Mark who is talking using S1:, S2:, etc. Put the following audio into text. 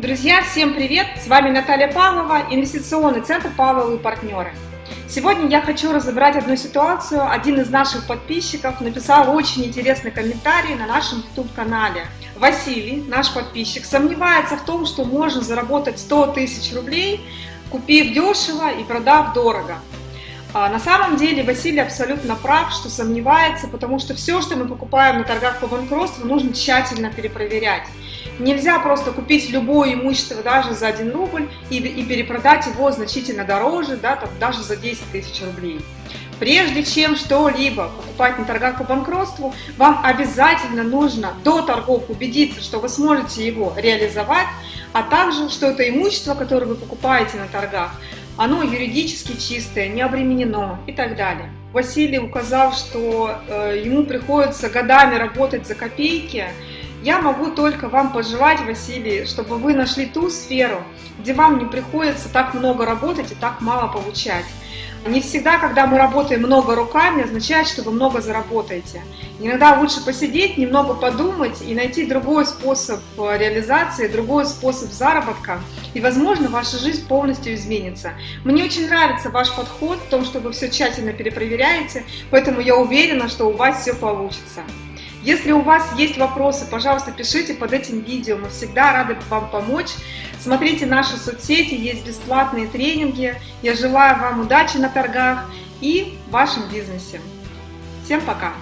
S1: Друзья, всем привет! С вами Наталья Павлова, инвестиционный центр Павловы и партнеры. Сегодня я хочу разобрать одну ситуацию. Один из наших подписчиков написал очень интересный комментарий на нашем YouTube-канале. Василий, наш подписчик, сомневается в том, что можно заработать 100 тысяч рублей, купив дешево и продав дорого. А на самом деле Василий абсолютно прав, что сомневается, потому что все, что мы покупаем на торгах по банкротству, нужно тщательно перепроверять. Нельзя просто купить любое имущество даже за 1 рубль и, и перепродать его значительно дороже, да, там, даже за 10 тысяч рублей. Прежде чем что-либо покупать на торгах по банкротству, вам обязательно нужно до торгов убедиться, что вы сможете его реализовать, а также, что это имущество, которое вы покупаете на торгах, оно юридически чистое, не обременено и так далее. Василий указал, что э, ему приходится годами работать за копейки. Я могу только вам пожелать, Василий, чтобы вы нашли ту сферу, где вам не приходится так много работать и так мало получать. Не всегда, когда мы работаем много руками, означает, что вы много заработаете. Иногда лучше посидеть, немного подумать и найти другой способ э, реализации, другой способ заработка, и, возможно, ваша жизнь полностью изменится. Мне очень нравится ваш подход в том, что вы все тщательно перепроверяете, поэтому я уверена, что у вас все получится. Если у вас есть вопросы, пожалуйста, пишите под этим видео, мы всегда рады вам помочь. Смотрите наши соцсети, есть бесплатные тренинги. Я желаю вам удачи на торгах и в вашем бизнесе. Всем пока!